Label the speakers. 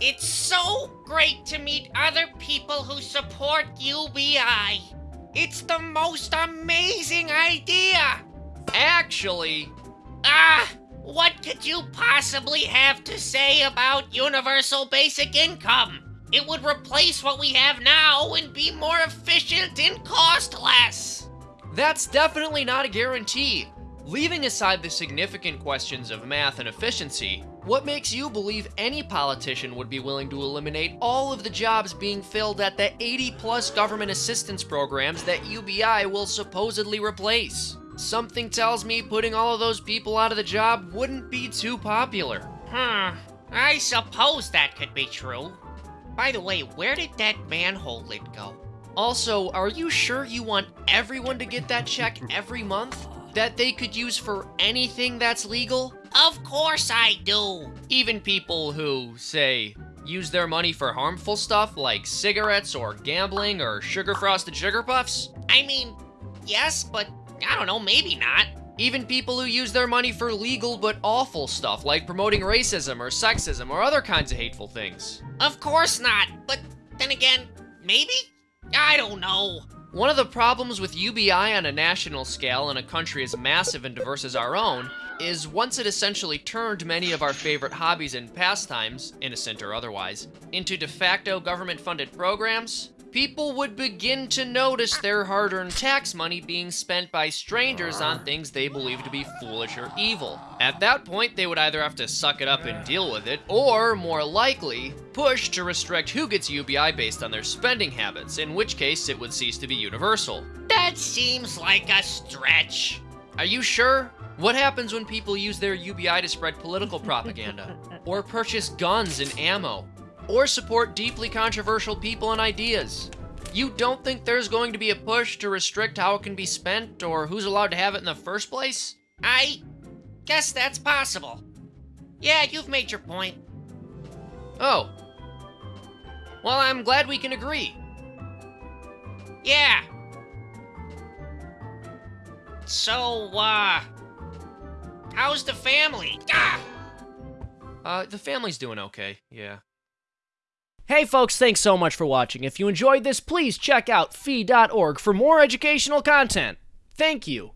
Speaker 1: It's so great to meet other people who support UBI. It's the most amazing idea.
Speaker 2: Actually,
Speaker 1: Ah, what could you possibly have to say about universal basic income? It would replace what we have now and be more efficient and cost less.
Speaker 2: that's definitely not a guarantee. Leaving aside the significant questions of math and efficiency, what makes you believe any politician would be willing to eliminate all of the jobs being filled at the 80 plus government assistance programs that UBI will supposedly replace? Something tells me putting all of those people out of the job wouldn't be too popular.
Speaker 1: Hmm, I suppose that could be true. By the way, where did that manhole lid go?
Speaker 2: Also, are you sure you want everyone to get that check every month? That they could use for anything that's legal?
Speaker 1: Of course I do.
Speaker 2: Even people who, say, use their money for harmful stuff like cigarettes or gambling or sugar frosted sugar puffs?
Speaker 1: I mean, yes, but I don't know, maybe not.
Speaker 2: Even people who use their money for legal but awful stuff like promoting racism or sexism or other kinds of hateful things?
Speaker 1: Of course not. But then again, maybe? I don't know.
Speaker 2: One of the problems with UBI on a national scale in a country as massive and diverse as our own is once it essentially turned many of our favorite hobbies and pastimes, innocent or otherwise, into de facto government funded programs, people would begin to notice their hard earned tax money being spent by strangers on things they believe to be foolish or evil. At that point, they would either have to suck it up and deal with it, or, more likely, push to restrict who gets UBI based on their spending habits, in which case it would cease to be universal.
Speaker 1: That seems like a stretch.
Speaker 2: Are you sure? What happens when people use their UBI to spread political propaganda? or purchase guns and ammo? Or support deeply controversial people and ideas? You don't think there's going to be a push to restrict how it can be spent or who's allowed to have it in the first place?
Speaker 1: I guess that's possible. Yeah, you've made your point.
Speaker 2: Oh. Well, I'm glad we can agree.
Speaker 1: Yeah. So, uh, how's the family? Ah!
Speaker 2: Uh, the family's doing okay, yeah.
Speaker 3: Hey folks, thanks so much for watching. If you enjoyed this, please check out fee.org for more educational content. Thank you.